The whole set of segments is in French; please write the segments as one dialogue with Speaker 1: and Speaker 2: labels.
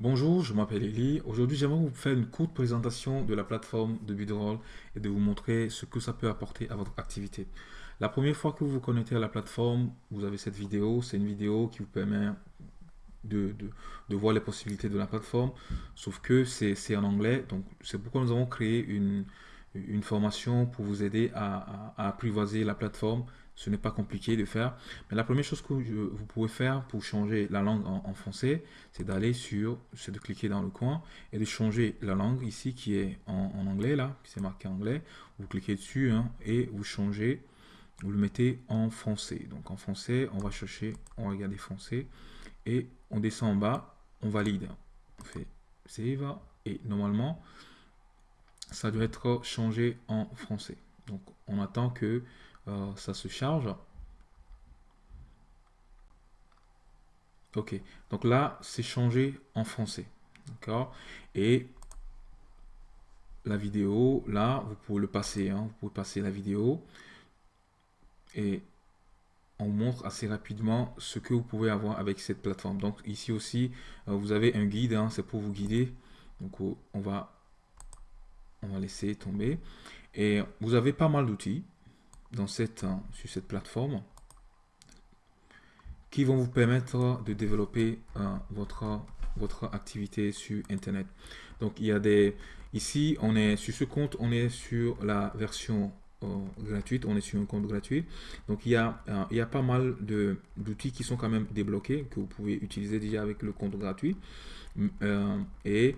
Speaker 1: Bonjour, je m'appelle Eli. Aujourd'hui, j'aimerais vous faire une courte présentation de la plateforme de Bidroll et de vous montrer ce que ça peut apporter à votre activité. La première fois que vous vous connectez à la plateforme, vous avez cette vidéo. C'est une vidéo qui vous permet de, voir les possibilités de la plateforme, sauf que c'est en anglais. Donc, c'est pourquoi nous avons créé une, une formation pour vous aider à, apprivoiser la plateforme. Ce n'est pas compliqué de faire. Mais la première chose que vous pouvez faire pour changer la langue en, français, c'est d'aller sur, c'est de cliquer dans le coin et de changer la langue ici qui est en, anglais là, qui c'est marqué anglais. Vous cliquez dessus hein, et vous changez, vous le mettez en français. Donc en français, on va chercher, on va regarder français et on descend en bas, on valide. On fait save et normalement, ça doit être changé en français. Donc on attend que euh, ça se charge. Ok, donc là c'est changé en français. D'accord Et la vidéo, là, vous pouvez le passer. Hein. vous pouvez passer la vidéo. Et on montre assez rapidement ce que vous pouvez avoir avec cette plateforme. Donc ici aussi, euh, vous avez un guide, hein, c'est pour vous guider. Donc on va on va laisser tomber. Et vous avez pas mal d'outils dans cette, hein, sur cette plateforme qui vont vous permettre de développer euh, votre, votre activité sur Internet. Donc, il y a des... Ici, on est sur ce compte, on est sur la version euh, gratuite, on est sur un compte gratuit. Donc, il y a, euh, il y a pas mal d'outils qui sont quand même débloqués, que vous pouvez utiliser déjà avec le compte gratuit. et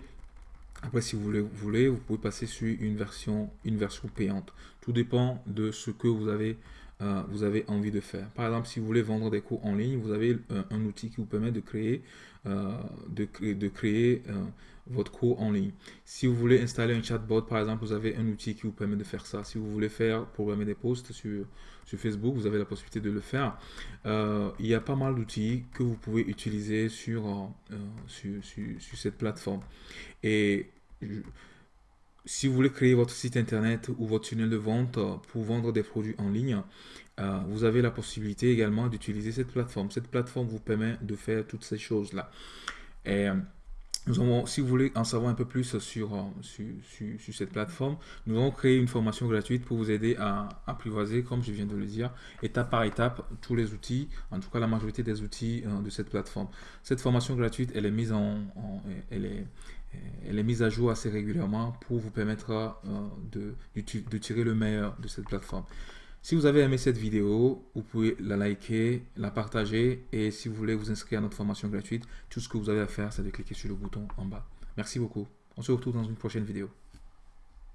Speaker 1: après, si vous voulez, vous pouvez passer sur une version, une version payante. Tout dépend de ce que vous avez, euh, envie de faire. Par exemple, si vous voulez vendre des cours en ligne, vous avez un, outil qui vous permet de créer, euh, de, créer euh, votre cours en ligne. Si vous voulez installer un chatbot, par exemple, vous avez un outil qui vous permet de faire ça. Si vous voulez faire programmer des posts sur, sur Facebook, vous avez la possibilité de le faire. il y a pas mal d'outils que vous pouvez utiliser sur, sur, sur, cette plateforme. Et si vous voulez créer votre site internet ou votre tunnel de vente pour vendre des produits en ligne, euh, vous avez la possibilité également d'utiliser cette plateforme. Cette plateforme vous permet de faire toutes ces choses-là. Et nous avons, si vous voulez en savoir un peu plus sur, euh, sur, sur, cette plateforme, nous avons créé une formation gratuite pour vous aider à apprivoiser, comme je viens de le dire, étape par étape, tous les outils, en tout cas la majorité des outils euh, de cette plateforme. Cette formation gratuite, elle est mise en, elle est, elle est mise à jour assez régulièrement pour vous permettre euh, de, de, tirer le meilleur de cette plateforme. Si vous avez aimé cette vidéo, vous pouvez la liker, la partager et si vous voulez vous inscrire à notre formation gratuite, tout ce que vous avez à faire, c'est de cliquer sur le bouton en bas. Merci beaucoup. On se retrouve dans une prochaine vidéo.